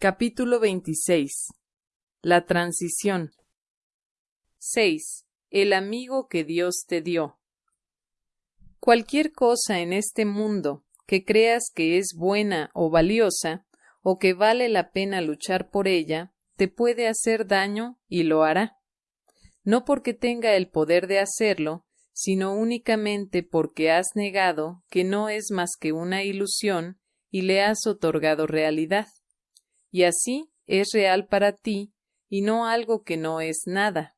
Capítulo 26 La transición 6. El amigo que Dios te dio. Cualquier cosa en este mundo que creas que es buena o valiosa, o que vale la pena luchar por ella, te puede hacer daño y lo hará. No porque tenga el poder de hacerlo, sino únicamente porque has negado que no es más que una ilusión y le has otorgado realidad y así es real para ti y no algo que no es nada.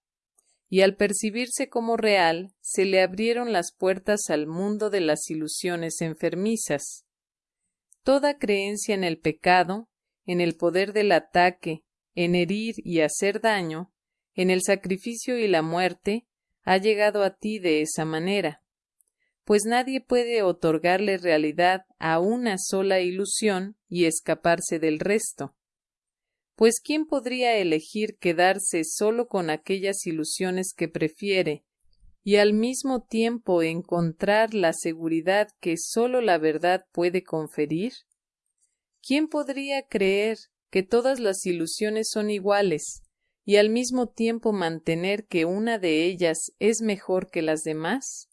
Y al percibirse como real, se le abrieron las puertas al mundo de las ilusiones enfermizas. Toda creencia en el pecado, en el poder del ataque, en herir y hacer daño, en el sacrificio y la muerte, ha llegado a ti de esa manera, pues nadie puede otorgarle realidad a una sola ilusión y escaparse del resto pues ¿quién podría elegir quedarse solo con aquellas ilusiones que prefiere y al mismo tiempo encontrar la seguridad que sólo la verdad puede conferir? ¿Quién podría creer que todas las ilusiones son iguales y al mismo tiempo mantener que una de ellas es mejor que las demás?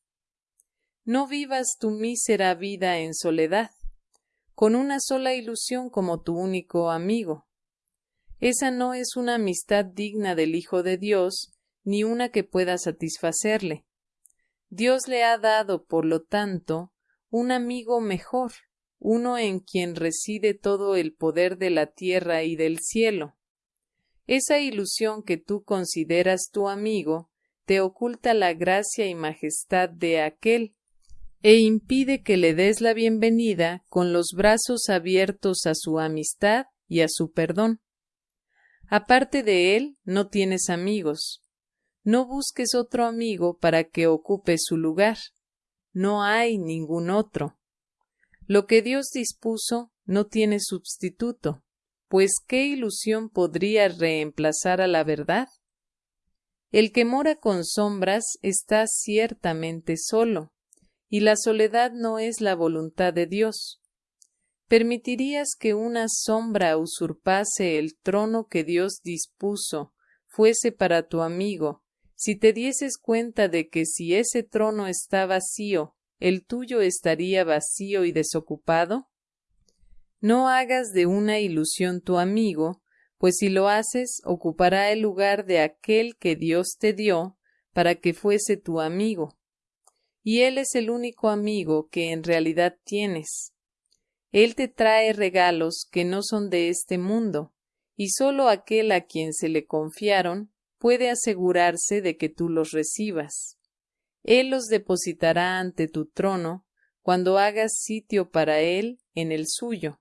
No vivas tu mísera vida en soledad, con una sola ilusión como tu único amigo esa no es una amistad digna del Hijo de Dios, ni una que pueda satisfacerle. Dios le ha dado, por lo tanto, un amigo mejor, uno en quien reside todo el poder de la tierra y del cielo. Esa ilusión que tú consideras tu amigo te oculta la gracia y majestad de aquel, e impide que le des la bienvenida con los brazos abiertos a su amistad y a su perdón. Aparte de él, no tienes amigos. No busques otro amigo para que ocupe su lugar. No hay ningún otro. Lo que Dios dispuso no tiene sustituto, pues ¿qué ilusión podría reemplazar a la verdad? El que mora con sombras está ciertamente solo, y la soledad no es la voluntad de Dios. ¿Permitirías que una sombra usurpase el trono que Dios dispuso fuese para tu amigo, si te dieses cuenta de que si ese trono está vacío, el tuyo estaría vacío y desocupado? No hagas de una ilusión tu amigo, pues si lo haces ocupará el lugar de aquel que Dios te dio para que fuese tu amigo. Y él es el único amigo que en realidad tienes él te trae regalos que no son de este mundo, y sólo aquel a quien se le confiaron puede asegurarse de que tú los recibas. Él los depositará ante tu trono cuando hagas sitio para él en el suyo.